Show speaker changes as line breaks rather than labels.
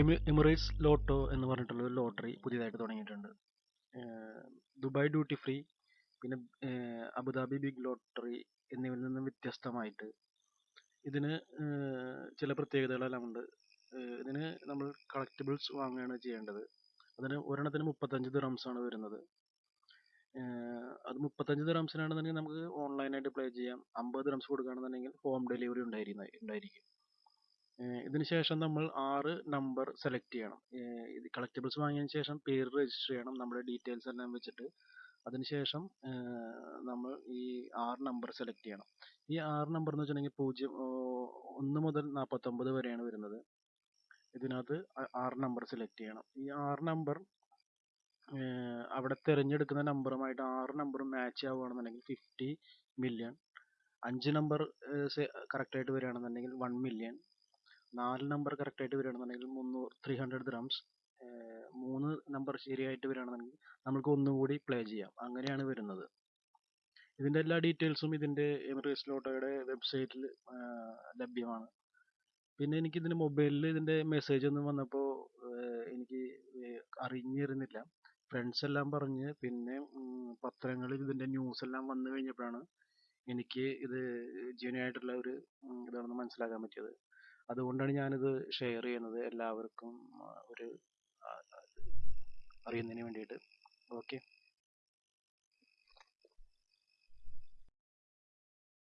Amy Emirates lotto എന്ന് പറഞ്ഞിട്ടുള്ള ഒരു ലോട്ടറി പുതിയതായിട്ട് തുടങ്ങിയിട്ടുണ്ട്. ദുബായ് ഡ്യൂട്ടി ഫ്രീ പിന്നെ അബുദാബി ബിഗ് ലോട്ടറി എന്നിവയിൽ നിന്നും വ്യത്യസ്തമായിട്ട് ഇതിന് ചില പ്രത്യേകതകളെല്ലാം ഉണ്ട്. ഇതിന് നമ്മൾ കളക്റ്റബിൾസ് വാങ്ങുകയാണ് ചെയ്യേണ്ടത്. അതിന് ഒരെണ്ണത്തിന് മുപ്പത്തഞ്ച് ആണ് വരുന്നത്. അത് മുപ്പത്തഞ്ച് ദിറംസിനാണെന്നുണ്ടെങ്കിൽ നമുക്ക് ഓൺലൈനായിട്ട് പ്ലേ ചെയ്യാം. അമ്പത് ദിറംസ് കൊടുക്കുകയാണെന്നുണ്ടെങ്കിൽ ഹോം ഡെലിവറി ഉണ്ടായിരുന്ന ഉണ്ടായിരിക്കും. ഇതിന് ശേഷം നമ്മൾ ആറ് നമ്പർ സെലക്ട് ചെയ്യണം. ഇത് കളക്റ്റബിൾസ് വാങ്ങിയതിന് ശേഷം പേര് രജിസ്റ്റർ ചെയ്യണം. നമ്മുടെ ഡീറ്റെയിൽസ് എല്ലാം വെച്ചിട്ട്. അതിനുശേഷം നമ്മൾ ഈ ആറ് നമ്പർ സെലക്ട് ചെയ്യണം. ഈ ആറ് നമ്പർ എന്ന് വെച്ചിട്ടുണ്ടെങ്കിൽ പൂജ്യം ഒന്ന് മുതൽ നാൽപ്പത്തൊമ്പത് വരെയാണ് വരുന്നത്. ഇതിനകത്ത് ആറ് നമ്പർ സെലക്ട് ചെയ്യണം. ഈ ആറ് നമ്പർ അവിടെ തിരഞ്ഞെടുക്കുന്ന നമ്പറുമായിട്ട് ആറ് നമ്പർ മാച്ച് ആവുകയാണെന്നുണ്ടെങ്കിൽ ഫിഫ്റ്റി മില്യൺ അഞ്ച് നമ്പർ കറക്റ്റായിട്ട് വരികയാണെന്നുണ്ടെങ്കിൽ വൺ മില്യൺ നാല് നമ്പർ കറക്റ്റായിട്ട് വരികയാണെന്നുണ്ടെങ്കിൽ മുന്നൂറ് ത്രീ ഹൺഡ്രഡ് ദ്രംസ് മൂന്ന് നമ്പർ ശരിയായിട്ട് വരികയാണെന്നുണ്ടെങ്കിൽ നമുക്ക് ഒന്നുകൂടി പ്ലേ ചെയ്യാം. അങ്ങനെയാണ് വരുന്നത്. ഇതിന്റെ എല്ലാ ഡീറ്റെയിൽസും ഇതിന്റെ എമിറേറ്റ്സ് ലോട്ടോയുടെ വെബ്സൈറ്റിൽ ലഭ്യമാണ്. പിന്നെ എനിക്ക് ഇതിന്റെ മൊബൈലിൽ ഇതിന്റെ മെസ്സേജ് ഒന്നും വന്നപ്പോൾ എനിക്ക് അറിഞ്ഞിരുന്നില്ല. ഫ്രണ്ട്സ് എല്ലാം പറഞ്ഞ് പിന്നെ പത്രങ്ങളിൽ ഇതിന്റെ ന്യൂസ് എല്ലാം വന്നു കഴിഞ്ഞപ്പോഴാണ് എനിക്ക് ഇത് ജെന്യൂൻ ആയിട്ടുള്ള ഒരു ഇതാണെന്ന് മനസ്സിലാക്കാൻ പറ്റിയത്. അതുകൊണ്ടാണ് ഞാനിത് ഷെയർ ചെയ്യുന്നത്. എല്ലാവർക്കും ഒരു അറിയുന്നതിന് വേണ്ടിയിട്ട്. ഓക്കെ